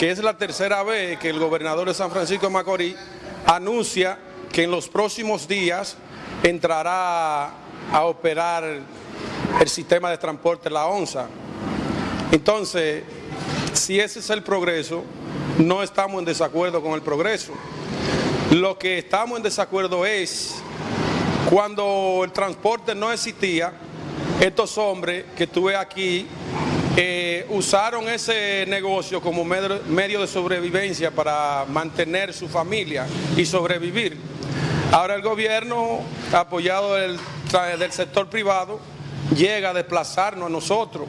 que es la tercera vez que el gobernador de San Francisco de Macorís anuncia que en los próximos días entrará a operar el sistema de transporte La Onza. Entonces, si ese es el progreso, no estamos en desacuerdo con el progreso. Lo que estamos en desacuerdo es cuando el transporte no existía, estos hombres que estuve aquí eh, usaron ese negocio como medio de sobrevivencia para mantener su familia y sobrevivir. Ahora el gobierno, apoyado del, sector privado, llega a desplazarnos a nosotros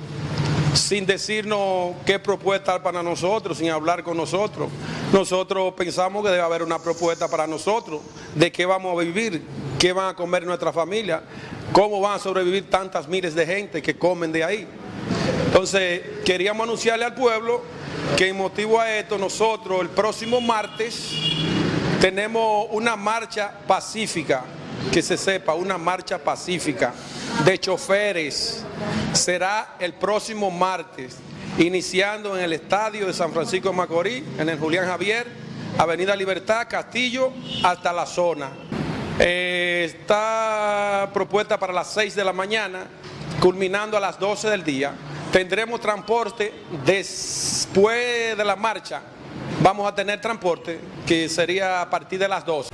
sin decirnos qué propuesta para nosotros, sin hablar con nosotros. Nosotros pensamos que debe haber una propuesta para nosotros, de qué vamos a vivir, qué van a comer nuestra familia, cómo van a sobrevivir tantas miles de gente que comen de ahí. Entonces, queríamos anunciarle al pueblo que en motivo a esto nosotros el próximo martes tenemos una marcha pacífica, que se sepa, una marcha pacífica de choferes. Será el próximo martes, iniciando en el estadio de San Francisco de Macorís, en el Julián Javier, Avenida Libertad, Castillo, hasta la zona. Eh, está propuesta para las 6 de la mañana, culminando a las 12 del día. Tendremos transporte después de la marcha. Vamos a tener transporte que sería a partir de las 12.